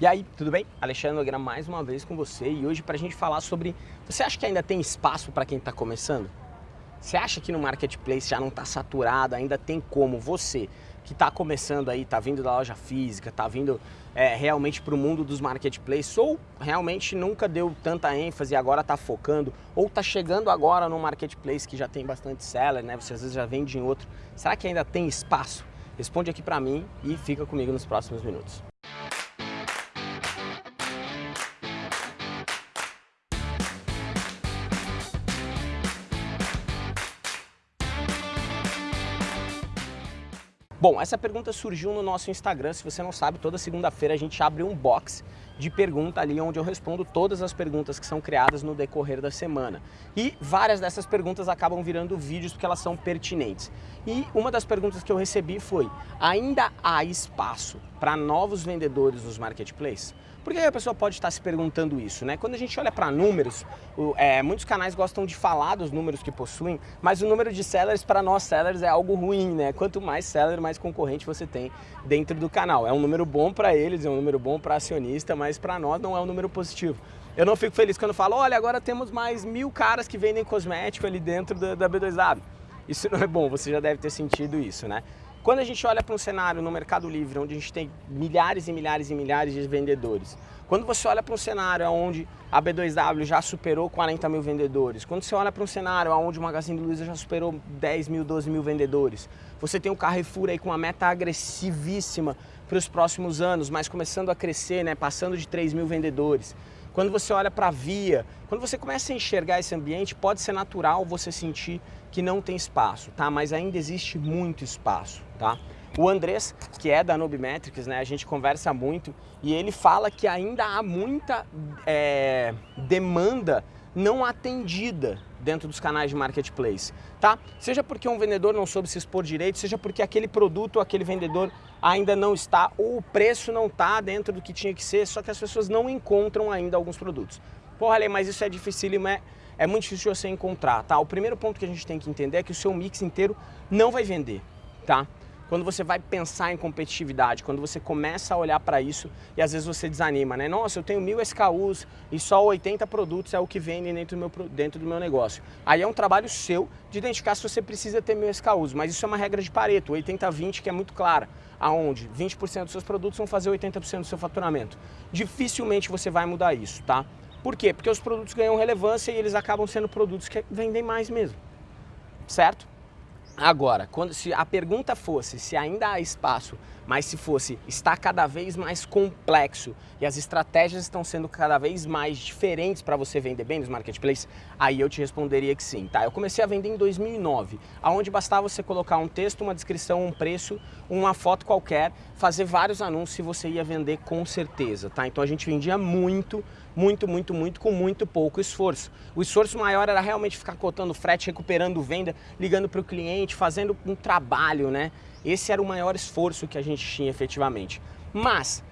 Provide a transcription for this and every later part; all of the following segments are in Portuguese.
E aí, tudo bem? Alexandre Nogueira mais uma vez com você e hoje para a gente falar sobre... Você acha que ainda tem espaço para quem está começando? Você acha que no Marketplace já não está saturado, ainda tem como você que está começando aí, está vindo da loja física, está vindo é, realmente para o mundo dos marketplaces ou realmente nunca deu tanta ênfase e agora está focando ou está chegando agora no marketplace que já tem bastante seller, né? Você às vezes já vende em outro. Será que ainda tem espaço? Responde aqui para mim e fica comigo nos próximos minutos. Bom, essa pergunta surgiu no nosso Instagram, se você não sabe, toda segunda-feira a gente abre um box de pergunta ali onde eu respondo todas as perguntas que são criadas no decorrer da semana. E várias dessas perguntas acabam virando vídeos porque elas são pertinentes. E uma das perguntas que eu recebi foi, ainda há espaço para novos vendedores nos marketplaces? Por que a pessoa pode estar se perguntando isso? Né? Quando a gente olha para números, o, é, muitos canais gostam de falar dos números que possuem, mas o número de sellers para nós sellers é algo ruim, né? Quanto mais seller, mais concorrente você tem dentro do canal. É um número bom para eles, é um número bom para acionista, mas para nós não é um número positivo. Eu não fico feliz quando falo, olha, agora temos mais mil caras que vendem cosmético ali dentro da, da B2W. Isso não é bom, você já deve ter sentido isso, né? Quando a gente olha para um cenário no Mercado Livre, onde a gente tem milhares e milhares e milhares de vendedores, quando você olha para um cenário onde a B2W já superou 40 mil vendedores, quando você olha para um cenário onde o Magazine Luiza já superou 10 mil, 12 mil vendedores, você tem o Carrefour aí com uma meta agressivíssima para os próximos anos, mas começando a crescer, né, passando de 3 mil vendedores. Quando você olha para a via, quando você começa a enxergar esse ambiente, pode ser natural você sentir que não tem espaço, tá? Mas ainda existe muito espaço, tá? O Andrés, que é da Nubimetrics, né, a gente conversa muito e ele fala que ainda há muita é, demanda não atendida dentro dos canais de marketplace, tá? Seja porque um vendedor não soube se expor direito, seja porque aquele produto, aquele vendedor ainda não está, ou o preço não está dentro do que tinha que ser, só que as pessoas não encontram ainda alguns produtos. Porra, Ale, mas isso é difícil, é, é muito difícil você encontrar, tá? O primeiro ponto que a gente tem que entender é que o seu mix inteiro não vai vender, tá? Quando você vai pensar em competitividade, quando você começa a olhar para isso e às vezes você desanima, né? Nossa, eu tenho mil SKUs e só 80 produtos é o que vende dentro do, meu, dentro do meu negócio. Aí é um trabalho seu de identificar se você precisa ter mil SKUs, mas isso é uma regra de Pareto, 80-20 que é muito clara, aonde 20% dos seus produtos vão fazer 80% do seu faturamento. Dificilmente você vai mudar isso, tá? Por quê? Porque os produtos ganham relevância e eles acabam sendo produtos que vendem mais mesmo, certo? Agora, quando, se a pergunta fosse se ainda há espaço, mas se fosse está cada vez mais complexo e as estratégias estão sendo cada vez mais diferentes para você vender bem nos marketplaces, aí eu te responderia que sim, tá? Eu comecei a vender em 2009, aonde bastava você colocar um texto, uma descrição, um preço, uma foto qualquer, fazer vários anúncios e você ia vender com certeza, tá? Então a gente vendia muito, muito, muito, muito, com muito pouco esforço. O esforço maior era realmente ficar cotando frete, recuperando venda, ligando para o cliente, fazendo um trabalho, né? Esse era o maior esforço que a gente tinha efetivamente. Mas,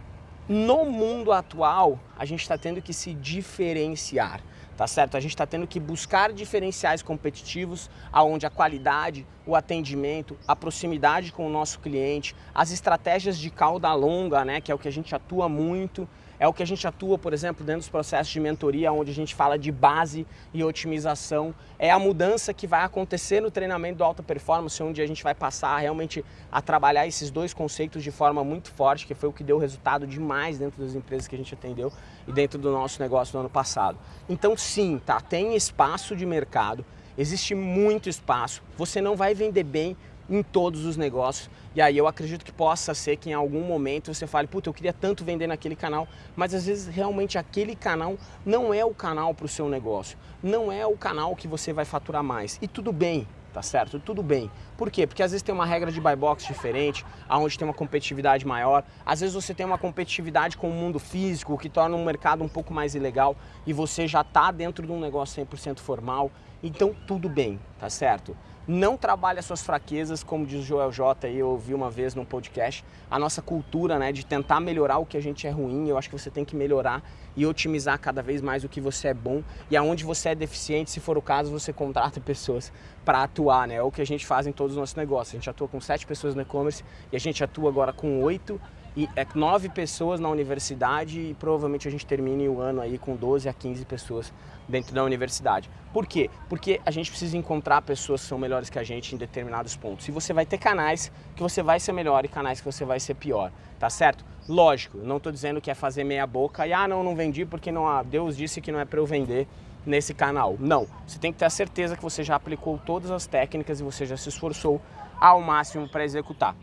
no mundo atual, a gente está tendo que se diferenciar tá certo? A gente está tendo que buscar diferenciais competitivos aonde a qualidade, o atendimento, a proximidade com o nosso cliente, as estratégias de cauda longa, né, que é o que a gente atua muito, é o que a gente atua, por exemplo, dentro dos processos de mentoria, onde a gente fala de base e otimização. É a mudança que vai acontecer no treinamento do alta performance, onde a gente vai passar realmente a trabalhar esses dois conceitos de forma muito forte, que foi o que deu resultado demais dentro das empresas que a gente atendeu e dentro do nosso negócio no ano passado. Então sim, tá, tem espaço de mercado, existe muito espaço, você não vai vender bem em todos os negócios. E aí eu acredito que possa ser que em algum momento você fale, puta, eu queria tanto vender naquele canal, mas às vezes realmente aquele canal não é o canal para o seu negócio, não é o canal que você vai faturar mais. E tudo bem, tá certo? Tudo bem. Por quê? Porque às vezes tem uma regra de buy box diferente, aonde tem uma competitividade maior. Às vezes você tem uma competitividade com o mundo físico, o que torna um mercado um pouco mais ilegal e você já está dentro de um negócio 100% formal. Então tudo bem, tá certo? Não trabalhe as suas fraquezas, como diz o Joel J, eu ouvi uma vez num podcast, a nossa cultura né, de tentar melhorar o que a gente é ruim, eu acho que você tem que melhorar e otimizar cada vez mais o que você é bom e aonde você é deficiente, se for o caso, você contrata pessoas para atuar, né? É o que a gente faz em todos os nossos negócios. A gente atua com sete pessoas no e-commerce e a gente atua agora com oito e é nove pessoas na universidade e provavelmente a gente termine o ano aí com 12 a 15 pessoas dentro da universidade. Por quê? Porque a gente precisa encontrar pessoas que são melhores que a gente em determinados pontos. E você vai ter canais que você vai ser melhor e canais que você vai ser pior, tá certo? Lógico, não estou dizendo que é fazer meia boca e ah, não, não vendi porque não, ah, Deus disse que não é para eu vender nesse canal. Não, você tem que ter a certeza que você já aplicou todas as técnicas e você já se esforçou ao máximo para executar.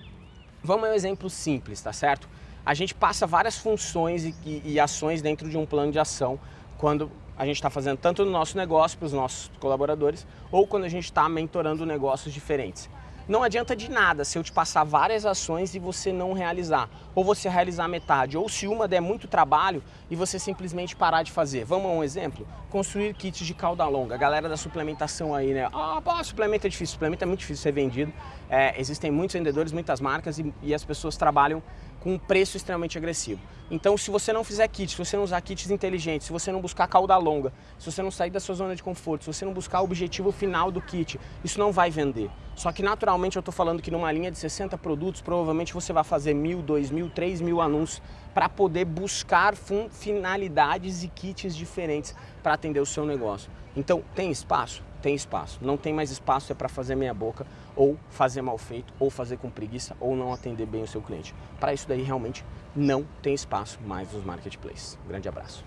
Vamos a um exemplo simples, tá certo? A gente passa várias funções e, e, e ações dentro de um plano de ação quando a gente está fazendo tanto no nosso negócio para os nossos colaboradores ou quando a gente está mentorando negócios diferentes. Não adianta de nada se eu te passar várias ações e você não realizar, ou você realizar metade, ou se uma der muito trabalho e você simplesmente parar de fazer. Vamos a um exemplo? Construir kits de cauda longa. A galera da suplementação aí, né? Ah, pô, suplemento é difícil, suplemento é muito difícil ser vendido. É, existem muitos vendedores, muitas marcas e, e as pessoas trabalham com um preço extremamente agressivo. Então, se você não fizer kits, se você não usar kits inteligentes, se você não buscar cauda longa, se você não sair da sua zona de conforto, se você não buscar o objetivo final do kit, isso não vai vender. Só que naturalmente eu estou falando que numa linha de 60 produtos, provavelmente você vai fazer mil, dois mil, três mil anúncios para poder buscar finalidades e kits diferentes para atender o seu negócio. Então, tem espaço? Tem espaço. Não tem mais espaço é para fazer meia boca, ou fazer mal feito, ou fazer com preguiça, ou não atender bem o seu cliente. Para isso daí realmente não tem espaço mais nos marketplaces. Um grande abraço.